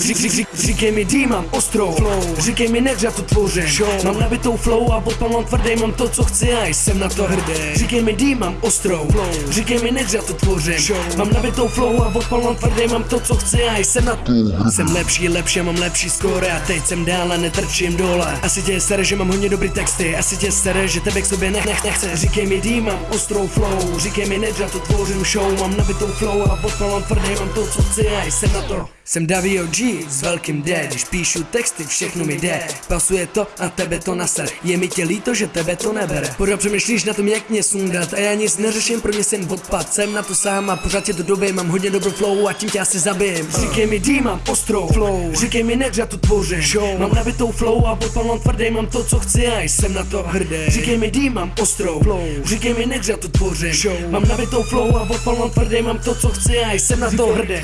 Řík, řík, řík, říkej mi D, mám ostrou flow. Říkej mi než já to tvořím Show. Mám nabitou flow a odpal mám tvrdý, mám to co chci a jsem na to hrdý. Říkej mi D, mám ostrou flow. Říkej mi než já to tvořím Show. Mám nabitou flow a odpal mám tvrdý, mám to co chci a jsem na to Jsem lepší, lepší, mám lepší skóre a teď jsem dál a netrčím dole. Asi tě sere, že mám hodně dobrý texty. Asi tě sere, že tebe k sobě nech, nech, nechce Říkej mi D, mám ostrou flow. Říkej mi než já to tvořím show. Mám nabitou flow a odpal mám tvrdý, mám to co chci a jsem na to. Jsem Davio G s velkým D, když píšu texty, všechno mi jde. Pasuje to a tebe to naser. Je mi tě líto, že tebe to nebere. Pořád přemýšlíš na tom, jak mě sundat a já nic neřeším, pro mě jsem odpad. Jsem na to sám a pořád tě do doby, mám hodně dobrou flow a tím tě asi zabijem. Říkej mi D, mám ostrou flow, říkej mi než já to tvořím. Show. Mám nabitou flow a odpal mám tvrdý, mám to, co chci a jsem na to hrdý. Říkej mi D, mám ostrou flow, říkej mi než já to tvořím. Show. Mám nabitou flow a odpal mám tvrdý, mám to, co chci a jsem na to hrdý.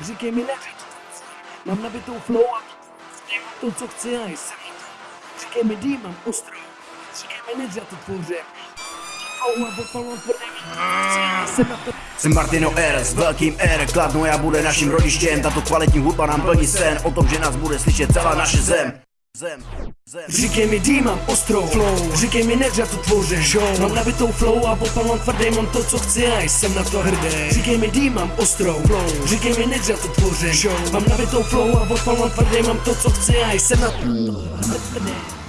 Říkej mi ne. Mám nabitou flow a dělám to, co chci a jsem to. Říkej mi D, mám ostrou. Říkej mi ne, že já to to. Jsem Martino R s velkým R, Kladno já bude naším rodištěm, tato kvalitní hudba nám plní sen, o tom, že nás bude slyšet celá naše zem. Zem, zem. Říkej mi D, mám ostrou flow Říkej mi ne, že já to tvořím show. Mám nabitou flow a mám tvrdý, mám to, co chci a jsem na to hrdý Říkej mi D, mám ostrou flow Říkej mi ne, že já to tvořím show. Mám nabitou flow a mám tvrdý, mám to, co chci a jsem na to hrdý